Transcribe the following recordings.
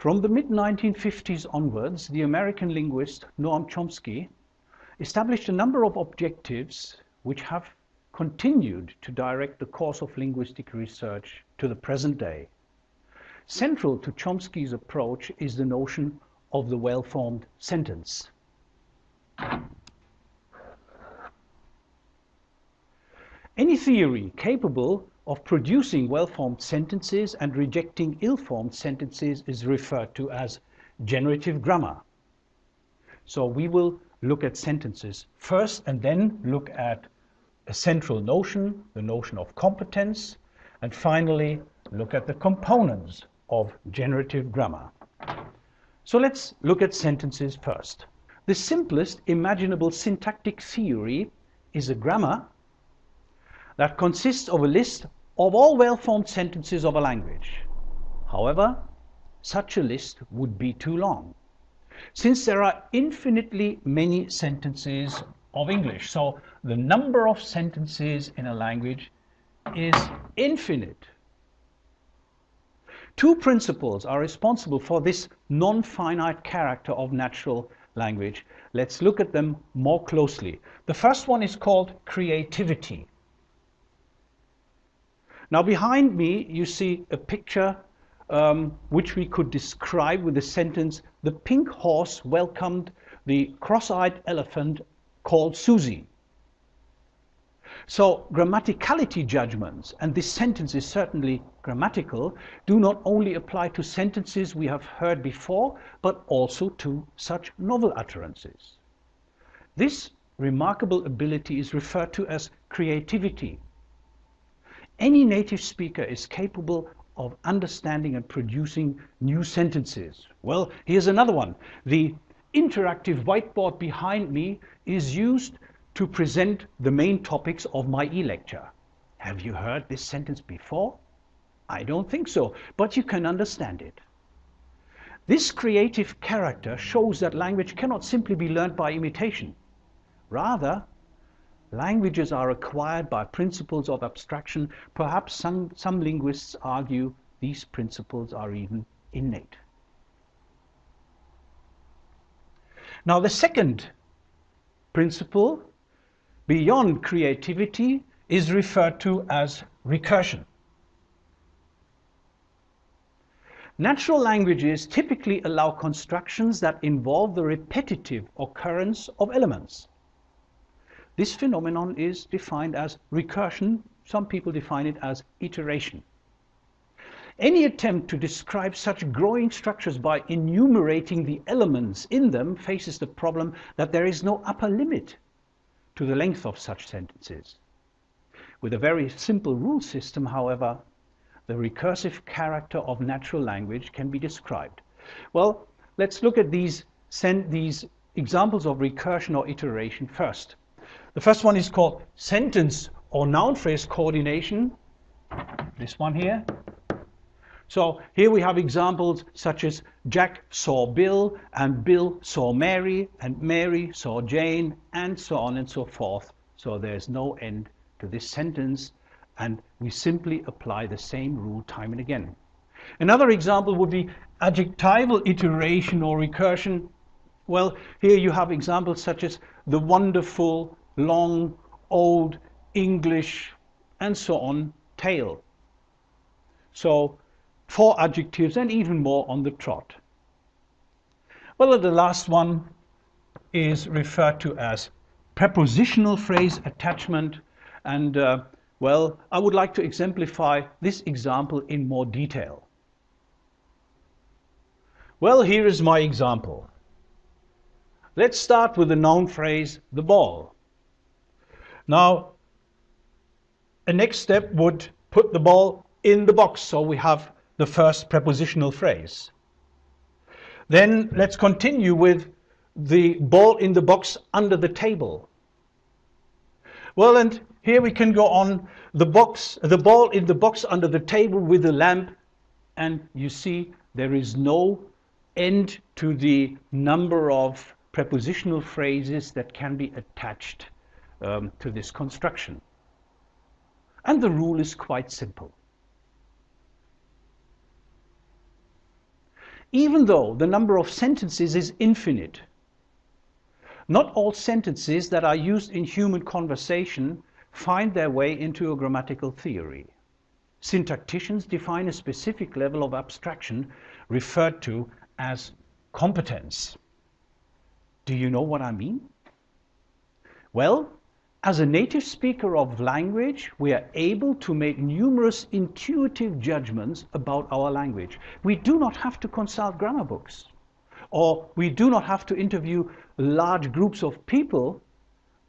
From the mid-1950s onwards, the American linguist Noam Chomsky established a number of objectives which have continued to direct the course of linguistic research to the present day. Central to Chomsky's approach is the notion of the well-formed sentence. Any theory capable of producing well-formed sentences and rejecting ill-formed sentences is referred to as generative grammar. So we will look at sentences first and then look at a central notion, the notion of competence, and finally look at the components of generative grammar. So let's look at sentences first. The simplest imaginable syntactic theory is a grammar that consists of a list of all well-formed sentences of a language. However, such a list would be too long, since there are infinitely many sentences of English. So the number of sentences in a language is infinite. Two principles are responsible for this non-finite character of natural language. Let's look at them more closely. The first one is called creativity. Now behind me you see a picture um, which we could describe with the sentence, the pink horse welcomed the cross-eyed elephant called Susie. So grammaticality judgments, and this sentence is certainly grammatical, do not only apply to sentences we have heard before, but also to such novel utterances. This remarkable ability is referred to as creativity any native speaker is capable of understanding and producing new sentences. Well, here's another one. The interactive whiteboard behind me is used to present the main topics of my e-lecture. Have you heard this sentence before? I don't think so, but you can understand it. This creative character shows that language cannot simply be learned by imitation. Rather, Languages are acquired by principles of abstraction. Perhaps some, some linguists argue these principles are even innate. Now the second principle, beyond creativity, is referred to as recursion. Natural languages typically allow constructions that involve the repetitive occurrence of elements. This phenomenon is defined as recursion. Some people define it as iteration. Any attempt to describe such growing structures by enumerating the elements in them faces the problem that there is no upper limit to the length of such sentences. With a very simple rule system, however, the recursive character of natural language can be described. Well, let's look at these, these examples of recursion or iteration first. The first one is called sentence or noun phrase coordination. This one here. So here we have examples such as Jack saw Bill and Bill saw Mary and Mary saw Jane and so on and so forth. So there's no end to this sentence and we simply apply the same rule time and again. Another example would be adjectival iteration or recursion. Well, here you have examples such as the wonderful, long, old English, and so on tail. So four adjectives and even more on the trot. Well, the last one is referred to as prepositional phrase attachment. And uh, well, I would like to exemplify this example in more detail. Well, here is my example. Let's start with the noun phrase, the ball. Now, a next step would put the ball in the box, so we have the first prepositional phrase. Then let's continue with the ball in the box under the table. Well, and here we can go on the box, the ball in the box under the table with the lamp, and you see there is no end to the number of prepositional phrases that can be attached um, to this construction. And the rule is quite simple. even though the number of sentences is infinite. Not all sentences that are used in human conversation find their way into a grammatical theory. Syntacticians define a specific level of abstraction referred to as competence. Do you know what I mean? Well, as a native speaker of language, we are able to make numerous intuitive judgments about our language. We do not have to consult grammar books, or we do not have to interview large groups of people,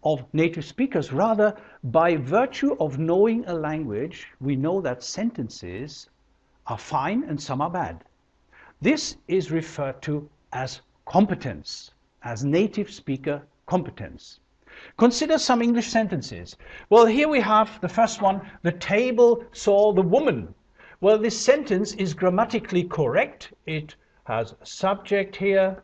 of native speakers. Rather, by virtue of knowing a language, we know that sentences are fine and some are bad. This is referred to as competence, as native speaker competence. Consider some English sentences. Well, here we have the first one, the table saw the woman. Well, this sentence is grammatically correct. It has a subject here,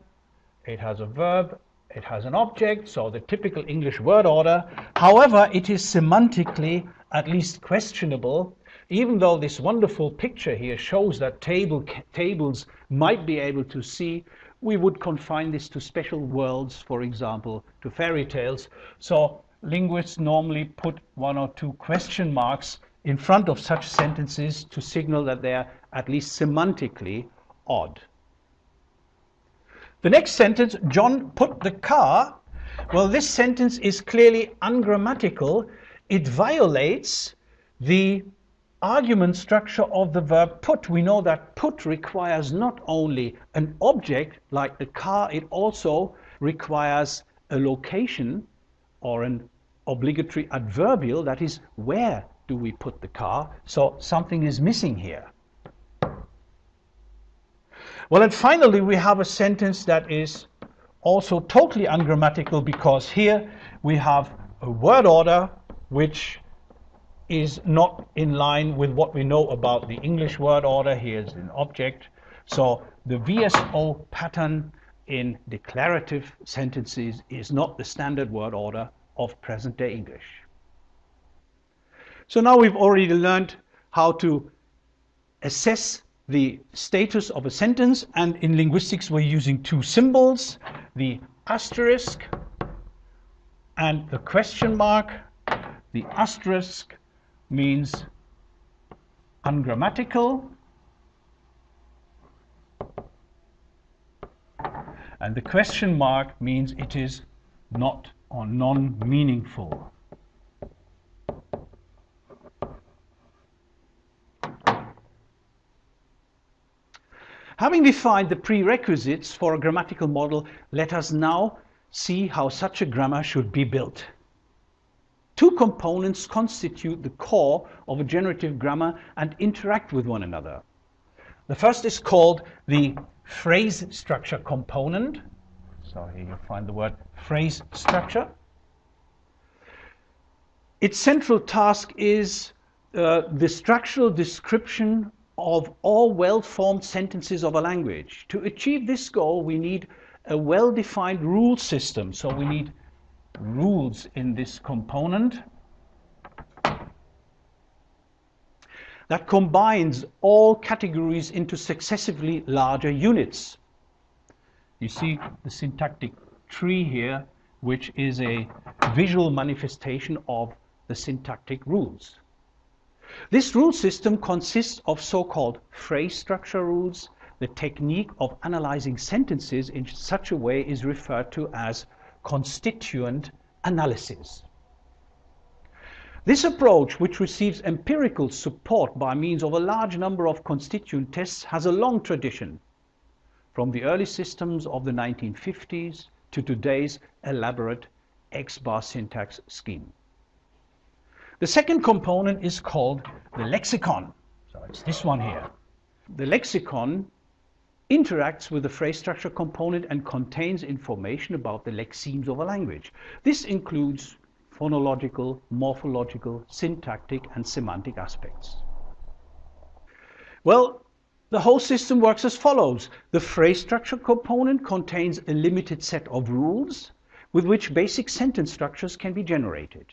it has a verb, it has an object, so the typical English word order. However, it is semantically at least questionable, even though this wonderful picture here shows that table, tables might be able to see we would confine this to special worlds, for example, to fairy tales. So linguists normally put one or two question marks in front of such sentences to signal that they're at least semantically odd. The next sentence, John put the car. Well, this sentence is clearly ungrammatical. It violates the argument structure of the verb put, we know that put requires not only an object like the car, it also requires a location or an obligatory adverbial, that is, where do we put the car? So something is missing here. Well, and finally, we have a sentence that is also totally ungrammatical because here we have a word order which is not in line with what we know about the English word order. Here's an object. So the VSO pattern in declarative sentences is not the standard word order of present-day English. So now we've already learned how to assess the status of a sentence and in linguistics we're using two symbols, the asterisk and the question mark. The asterisk means ungrammatical and the question mark means it is not or non-meaningful. Having defined the prerequisites for a grammatical model, let us now see how such a grammar should be built. Two components constitute the core of a generative grammar and interact with one another. The first is called the phrase structure component. So here you find the word phrase structure. Its central task is uh, the structural description of all well-formed sentences of a language. To achieve this goal, we need a well-defined rule system. So we need rules in this component that combines all categories into successively larger units. You see the syntactic tree here, which is a visual manifestation of the syntactic rules. This rule system consists of so-called phrase structure rules. The technique of analyzing sentences in such a way is referred to as constituent analysis. This approach, which receives empirical support by means of a large number of constituent tests, has a long tradition, from the early systems of the 1950s to today's elaborate X-bar syntax scheme. The second component is called the lexicon. So it's this one here. The lexicon interacts with the phrase structure component and contains information about the lexemes of a language. This includes phonological, morphological, syntactic and semantic aspects. Well, the whole system works as follows. The phrase structure component contains a limited set of rules with which basic sentence structures can be generated.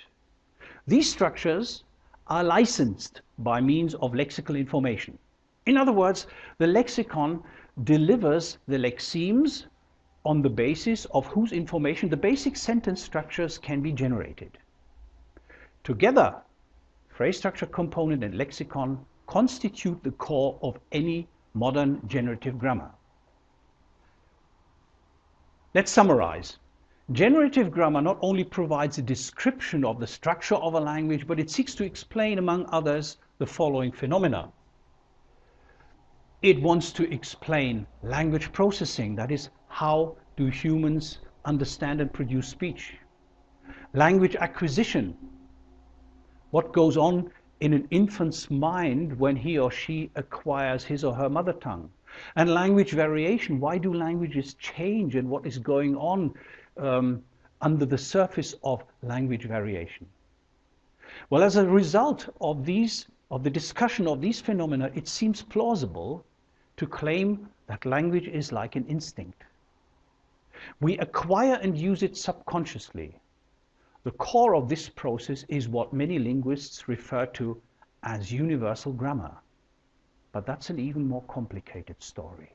These structures are licensed by means of lexical information. In other words, the lexicon delivers the lexemes on the basis of whose information the basic sentence structures can be generated. Together, phrase structure component and lexicon constitute the core of any modern generative grammar. Let's summarize. Generative grammar not only provides a description of the structure of a language, but it seeks to explain, among others, the following phenomena. It wants to explain language processing, that is, how do humans understand and produce speech? Language acquisition, what goes on in an infant's mind when he or she acquires his or her mother tongue. And language variation, why do languages change and what is going on um, under the surface of language variation? Well, as a result of these, of the discussion of these phenomena, it seems plausible to claim that language is like an instinct. We acquire and use it subconsciously. The core of this process is what many linguists refer to as universal grammar. But that's an even more complicated story.